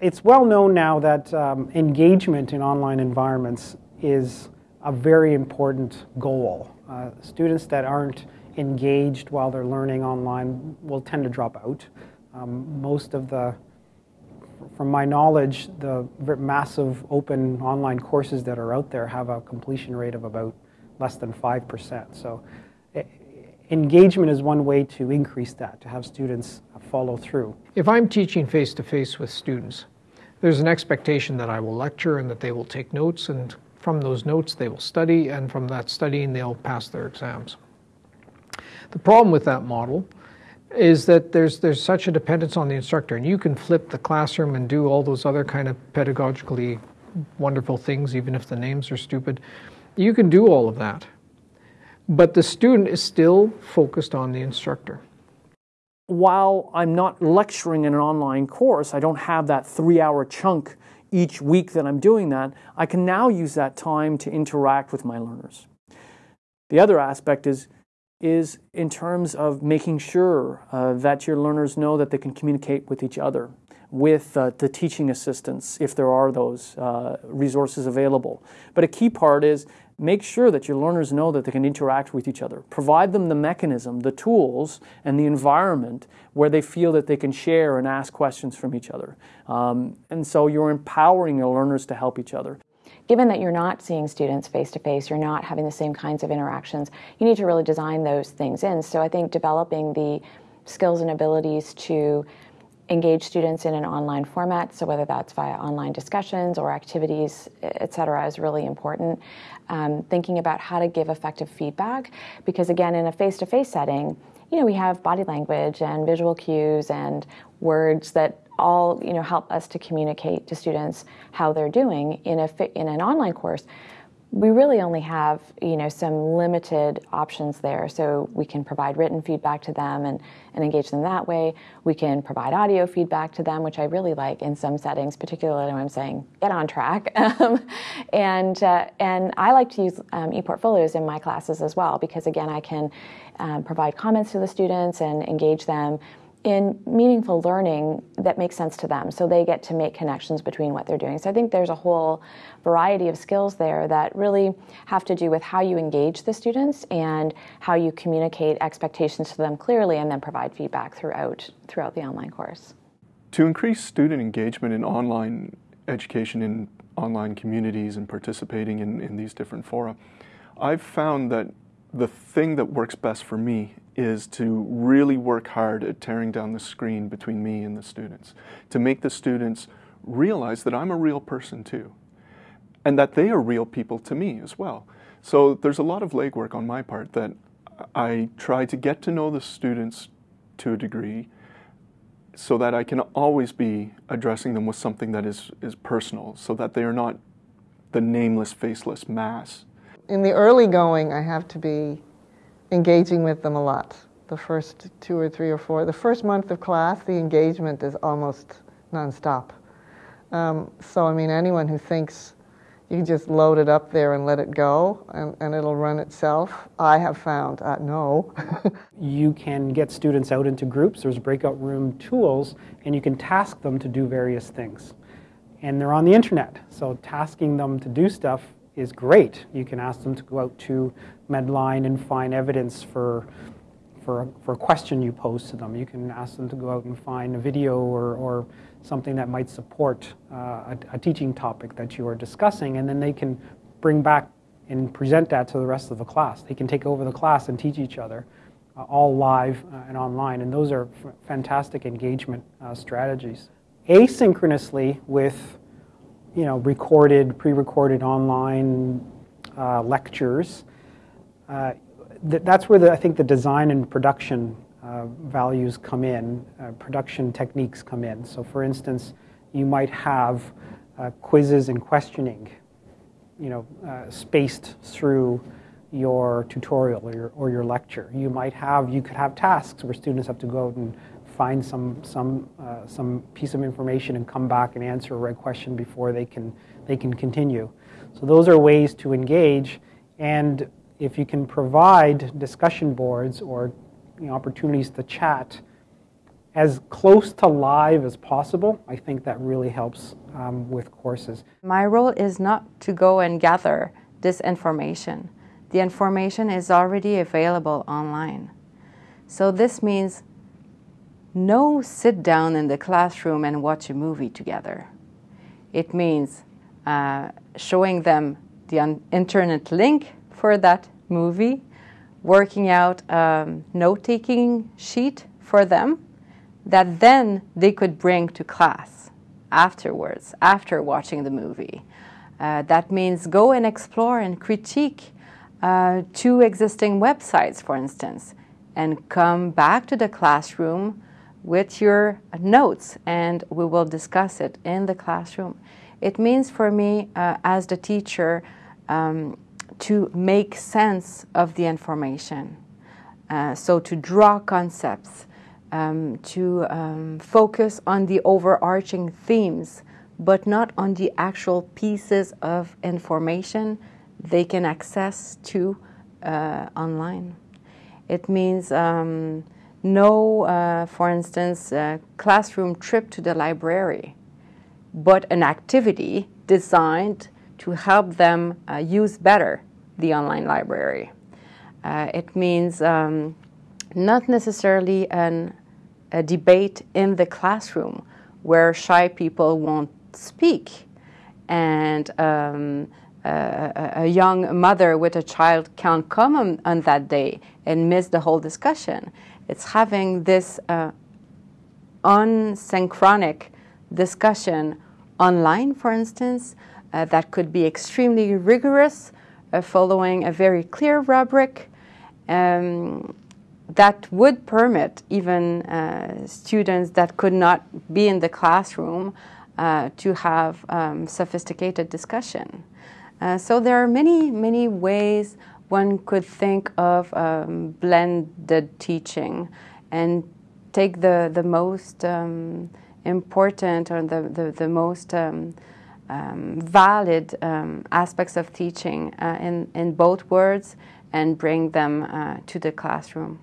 It's well known now that um, engagement in online environments is a very important goal. Uh, students that aren't engaged while they're learning online will tend to drop out. Um, most of the, from my knowledge, the massive open online courses that are out there have a completion rate of about less than 5%. So engagement is one way to increase that, to have students follow through. If I'm teaching face-to-face with students, there's an expectation that I will lecture and that they will take notes, and from those notes they will study, and from that studying they'll pass their exams. The problem with that model is that there's there's such a dependence on the instructor, and you can flip the classroom and do all those other kind of pedagogically wonderful things, even if the names are stupid. You can do all of that, but the student is still focused on the instructor. While I'm not lecturing in an online course, I don't have that three-hour chunk each week that I'm doing that, I can now use that time to interact with my learners. The other aspect is is in terms of making sure uh, that your learners know that they can communicate with each other, with uh, the teaching assistants, if there are those uh, resources available. But a key part is make sure that your learners know that they can interact with each other. Provide them the mechanism, the tools, and the environment where they feel that they can share and ask questions from each other. Um, and so you're empowering your learners to help each other given that you're not seeing students face to face, you're not having the same kinds of interactions, you need to really design those things in. So I think developing the skills and abilities to engage students in an online format, so whether that's via online discussions or activities, et cetera, is really important. Um, thinking about how to give effective feedback, because again, in a face-to-face setting, you know, we have body language and visual cues and words that all you know help us to communicate to students how they're doing in a in an online course we really only have you know some limited options there. So we can provide written feedback to them and, and engage them that way. We can provide audio feedback to them which i really like in some settings particularly when i'm saying get on track. Um, and uh, and i like to use um, e-portfolios in my classes as well because again i can um, provide comments to the students and engage them in meaningful learning that makes sense to them. So they get to make connections between what they're doing. So i think there's a whole variety of skills there that really have to do with how you engage the students and how you communicate expectations to them clearly and then provide feedback throughout throughout the online course. To increase student engagement in online education in online communities and participating in, in these different fora i've found that the thing that works best for me is to really work hard at tearing down the screen between me and the students, to make the students realize that I'm a real person too, and that they are real people to me as well. So there's a lot of legwork on my part that I try to get to know the students to a degree so that I can always be addressing them with something that is, is personal, so that they are not the nameless, faceless mass. In the early going, I have to be engaging with them a lot. The first two or three or four, the first month of class, the engagement is almost nonstop. Um, so, I mean, anyone who thinks you can just load it up there and let it go and, and it'll run itself, I have found uh, no. you can get students out into groups, there's breakout room tools, and you can task them to do various things. And they're on the internet, so tasking them to do stuff is great. You can ask them to go out to Medline and find evidence for, for, a, for a question you pose to them. You can ask them to go out and find a video or, or something that might support uh, a, a teaching topic that you are discussing, and then they can bring back and present that to the rest of the class. They can take over the class and teach each other, uh, all live uh, and online, and those are fantastic engagement uh, strategies. Asynchronously with you know, recorded, pre-recorded online uh, lectures. Uh, th that's where the, I think the design and production uh, values come in, uh, production techniques come in. So for instance, you might have uh, quizzes and questioning, you know, uh, spaced through your tutorial or your, or your lecture. You might have, you could have tasks where students have to go out and find some, some, uh, some piece of information and come back and answer a right question before they can, they can continue. So those are ways to engage. And if you can provide discussion boards or you know, opportunities to chat as close to live as possible. I think that really helps um, with courses. My role is not to go and gather this information. The information is already available online. So this means no sit down in the classroom and watch a movie together. It means uh, showing them the internet link for that movie, working out a note taking sheet for them that then they could bring to class afterwards, after watching the movie. Uh, that means go and explore and critique uh, two existing websites, for instance, and come back to the classroom with your notes, and we will discuss it in the classroom. It means for me, uh, as the teacher, um, to make sense of the information. Uh, so to draw concepts, um, to um, focus on the overarching themes, but not on the actual pieces of information they can access to uh, online. It means um, no, uh, for instance, classroom trip to the library, but an activity designed to help them uh, use better the online library. Uh, it means um, not necessarily an, a debate in the classroom where shy people won't speak and um, a, young mother with a child can't come on, on, that day and miss the whole discussion. It's having this uh, unsynchronic discussion online, for instance, uh, that could be extremely rigorous, uh, following a very clear rubric. Um, that would permit even uh, students that could not be in the classroom uh, to have um, sophisticated discussion. Uh, so there are many, many ways one could think of um, blended teaching and take the, the most um, important or the, the, the most um, um, valid um, aspects of teaching uh, in, in both words and bring them uh, to the classroom.